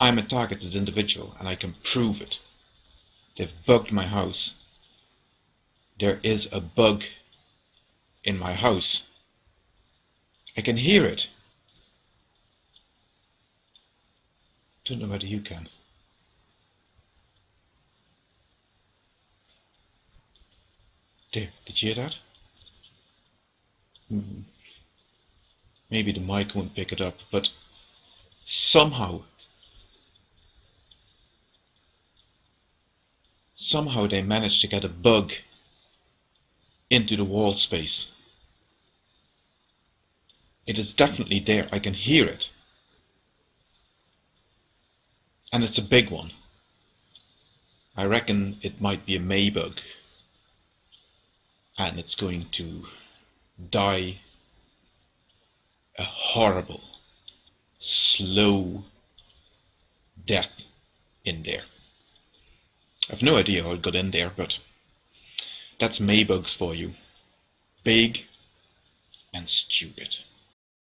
I'm a targeted individual and I can prove it. They've bugged my house. There is a bug in my house. I can hear it. Don't know whether you can. There, did you hear that? Hmm. Maybe the mic won't pick it up, but somehow, somehow they managed to get a bug into the wall space. It is definitely there, I can hear it. And it's a big one. I reckon it might be a Maybug. And it's going to die a horrible, slow death in there. I've no idea how it got in there, but that's Maybugs for you. Big and stupid.